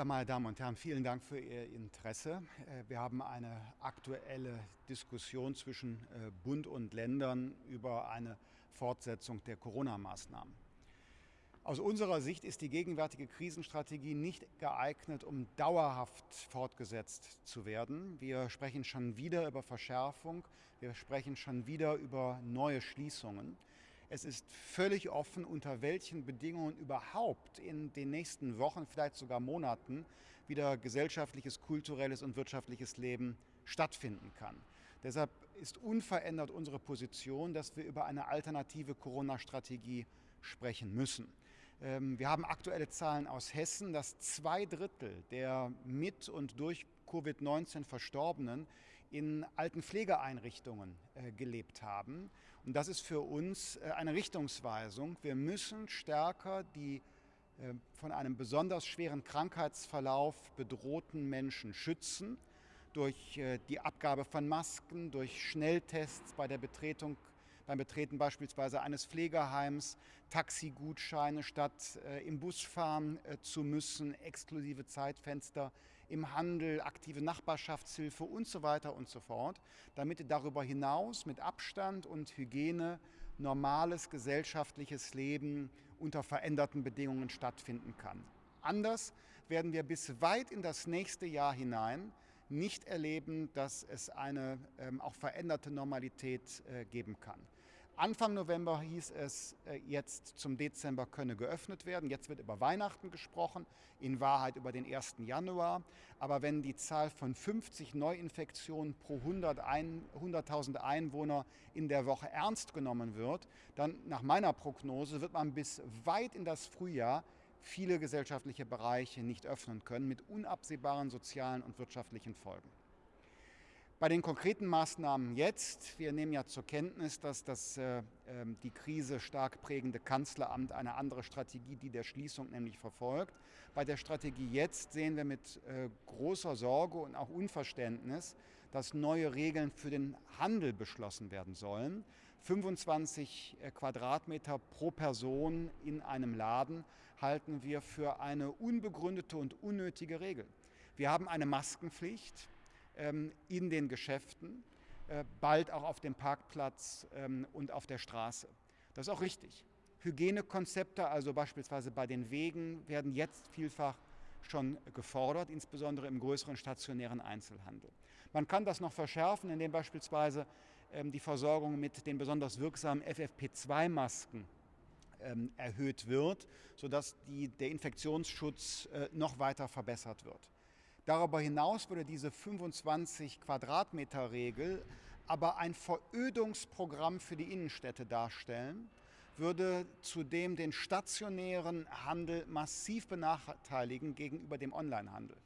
Ja, meine Damen und Herren, vielen Dank für Ihr Interesse. Äh, wir haben eine aktuelle Diskussion zwischen äh, Bund und Ländern über eine Fortsetzung der Corona-Maßnahmen. Aus unserer Sicht ist die gegenwärtige Krisenstrategie nicht geeignet, um dauerhaft fortgesetzt zu werden. Wir sprechen schon wieder über Verschärfung, wir sprechen schon wieder über neue Schließungen. Es ist völlig offen, unter welchen Bedingungen überhaupt in den nächsten Wochen, vielleicht sogar Monaten, wieder gesellschaftliches, kulturelles und wirtschaftliches Leben stattfinden kann. Deshalb ist unverändert unsere Position, dass wir über eine alternative Corona-Strategie sprechen müssen. Ähm, wir haben aktuelle Zahlen aus Hessen, dass zwei Drittel der mit und durch Covid-19 Verstorbenen in alten Pflegeeinrichtungen äh, gelebt haben. Und das ist für uns äh, eine Richtungsweisung. Wir müssen stärker die äh, von einem besonders schweren Krankheitsverlauf bedrohten Menschen schützen durch äh, die Abgabe von Masken, durch Schnelltests bei der Betretung beim Betreten beispielsweise eines Pflegeheims Taxigutscheine statt im Bus fahren zu müssen, exklusive Zeitfenster im Handel, aktive Nachbarschaftshilfe und so weiter und so fort, damit darüber hinaus mit Abstand und Hygiene normales gesellschaftliches Leben unter veränderten Bedingungen stattfinden kann. Anders werden wir bis weit in das nächste Jahr hinein nicht erleben, dass es eine ähm, auch veränderte Normalität äh, geben kann. Anfang November hieß es, äh, jetzt zum Dezember könne geöffnet werden. Jetzt wird über Weihnachten gesprochen, in Wahrheit über den 1. Januar. Aber wenn die Zahl von 50 Neuinfektionen pro 100.000 100 Einwohner in der Woche ernst genommen wird, dann nach meiner Prognose wird man bis weit in das Frühjahr viele gesellschaftliche Bereiche nicht öffnen können, mit unabsehbaren sozialen und wirtschaftlichen Folgen. Bei den konkreten Maßnahmen jetzt, wir nehmen ja zur Kenntnis, dass das äh, ähm, die Krise stark prägende Kanzleramt eine andere Strategie, die der Schließung nämlich verfolgt. Bei der Strategie jetzt sehen wir mit äh, großer Sorge und auch Unverständnis, dass neue Regeln für den Handel beschlossen werden sollen. 25 äh, Quadratmeter pro Person in einem Laden halten wir für eine unbegründete und unnötige Regel. Wir haben eine Maskenpflicht. Ähm, in den Geschäften, äh, bald auch auf dem Parkplatz ähm, und auf der Straße. Das ist auch richtig. Hygienekonzepte, also beispielsweise bei den Wegen, werden jetzt vielfach schon gefordert, insbesondere im größeren stationären Einzelhandel. Man kann das noch verschärfen, indem beispielsweise ähm, die Versorgung mit den besonders wirksamen FFP2-Masken erhöht wird, sodass die, der Infektionsschutz äh, noch weiter verbessert wird. Darüber hinaus würde diese 25 Quadratmeter Regel aber ein Verödungsprogramm für die Innenstädte darstellen, würde zudem den stationären Handel massiv benachteiligen gegenüber dem Onlinehandel.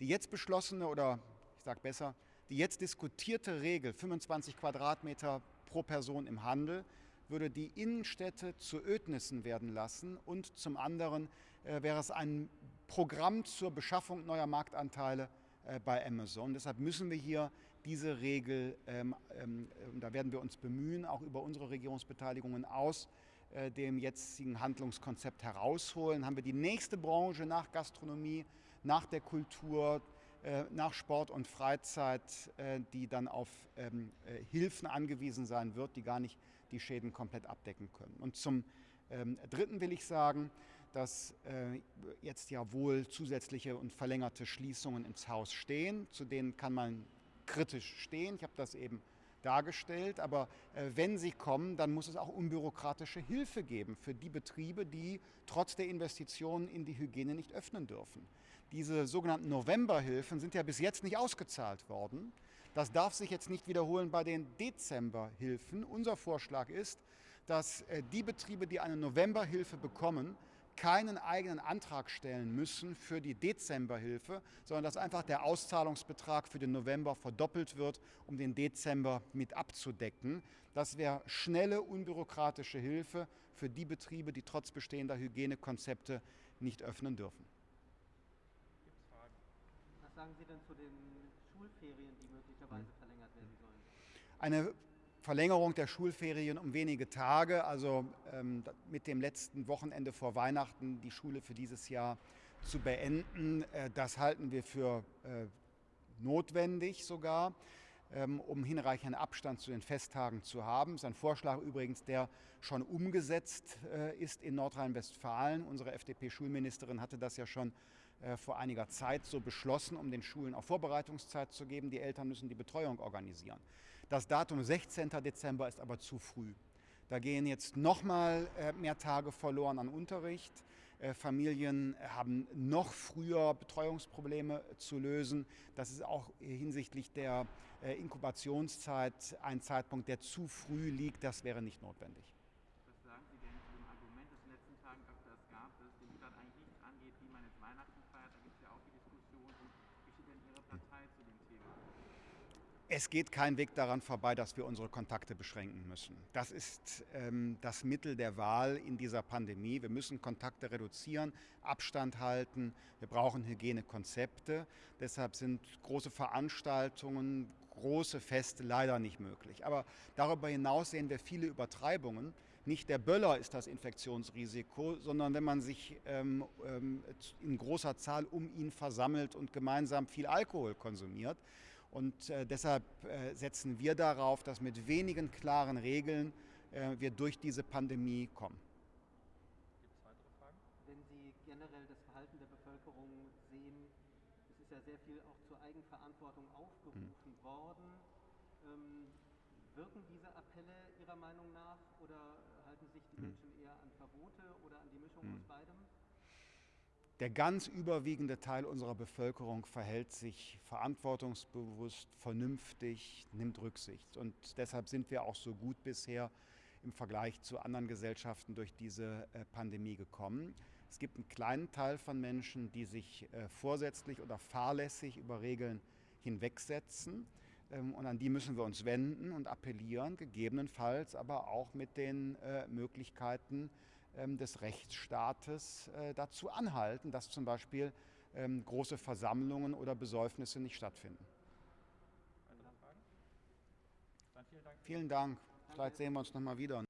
Die jetzt beschlossene oder ich sage besser, die jetzt diskutierte Regel 25 Quadratmeter pro Person im Handel würde die Innenstädte zu Ödnissen werden lassen und zum anderen wäre es ein Programm zur Beschaffung neuer Marktanteile äh, bei Amazon. Deshalb müssen wir hier diese Regel, ähm, ähm, da werden wir uns bemühen, auch über unsere Regierungsbeteiligungen aus äh, dem jetzigen Handlungskonzept herausholen. Haben wir die nächste Branche nach Gastronomie, nach der Kultur, äh, nach Sport und Freizeit, äh, die dann auf ähm, äh, Hilfen angewiesen sein wird, die gar nicht die Schäden komplett abdecken können. Und zum ähm, Dritten will ich sagen, dass jetzt ja wohl zusätzliche und verlängerte Schließungen ins Haus stehen. Zu denen kann man kritisch stehen. Ich habe das eben dargestellt. Aber äh, wenn sie kommen, dann muss es auch unbürokratische Hilfe geben für die Betriebe, die trotz der Investitionen in die Hygiene nicht öffnen dürfen. Diese sogenannten Novemberhilfen sind ja bis jetzt nicht ausgezahlt worden. Das darf sich jetzt nicht wiederholen bei den Dezemberhilfen. Unser Vorschlag ist, dass äh, die Betriebe, die eine Novemberhilfe bekommen, keinen eigenen Antrag stellen müssen für die Dezemberhilfe, sondern dass einfach der Auszahlungsbetrag für den November verdoppelt wird, um den Dezember mit abzudecken. Das wäre schnelle, unbürokratische Hilfe für die Betriebe, die trotz bestehender Hygienekonzepte nicht öffnen dürfen. Was sagen Sie denn zu den Schulferien, die möglicherweise verlängert werden sollen? Eine Verlängerung der Schulferien um wenige Tage, also ähm, mit dem letzten Wochenende vor Weihnachten die Schule für dieses Jahr zu beenden. Äh, das halten wir für äh, notwendig sogar, ähm, um hinreichenden Abstand zu den Festtagen zu haben. Das ist ein Vorschlag übrigens, der schon umgesetzt äh, ist in Nordrhein-Westfalen. Unsere FDP-Schulministerin hatte das ja schon vor einiger Zeit so beschlossen, um den Schulen auch Vorbereitungszeit zu geben. Die Eltern müssen die Betreuung organisieren. Das Datum 16. Dezember ist aber zu früh. Da gehen jetzt nochmal mehr Tage verloren an Unterricht. Äh, Familien haben noch früher Betreuungsprobleme zu lösen. Das ist auch hinsichtlich der äh, Inkubationszeit ein Zeitpunkt, der zu früh liegt. Das wäre nicht notwendig. Was sagen Sie denn zu dem Argument, das in den letzten Tagen öfters gab, dass dem Staat eigentlich nichts angeht, wie man jetzt Weihnachten feiert? Da gibt es ja auch die Diskussion. wie steht denn Ihre Partei zu dem Thema? Es geht kein Weg daran vorbei, dass wir unsere Kontakte beschränken müssen. Das ist ähm, das Mittel der Wahl in dieser Pandemie. Wir müssen Kontakte reduzieren, Abstand halten. Wir brauchen Hygienekonzepte. Deshalb sind große Veranstaltungen, große Feste leider nicht möglich. Aber darüber hinaus sehen wir viele Übertreibungen. Nicht der Böller ist das Infektionsrisiko, sondern wenn man sich ähm, ähm in großer Zahl um ihn versammelt und gemeinsam viel Alkohol konsumiert. Und äh, deshalb äh, setzen wir darauf, dass mit wenigen klaren Regeln äh, wir durch diese Pandemie kommen. Gibt es weitere Fragen? Wenn Sie generell das Verhalten der Bevölkerung sehen, es ist ja sehr viel auch zur Eigenverantwortung aufgerufen hm. worden. Ähm, wirken diese Appelle Ihrer Meinung nach oder halten sich die hm. Menschen eher an Verbote oder an die Mischung hm. aus beidem? Der ganz überwiegende Teil unserer Bevölkerung verhält sich verantwortungsbewusst, vernünftig, nimmt Rücksicht. Und deshalb sind wir auch so gut bisher im Vergleich zu anderen Gesellschaften durch diese äh, Pandemie gekommen. Es gibt einen kleinen Teil von Menschen, die sich äh, vorsätzlich oder fahrlässig über Regeln hinwegsetzen. Ähm, und an die müssen wir uns wenden und appellieren, gegebenenfalls aber auch mit den äh, Möglichkeiten, des Rechtsstaates äh, dazu anhalten, dass zum Beispiel ähm, große Versammlungen oder Besäufnisse nicht stattfinden. Vielen Dank. Vielen Dank. Vielleicht sehen wir uns noch mal wieder.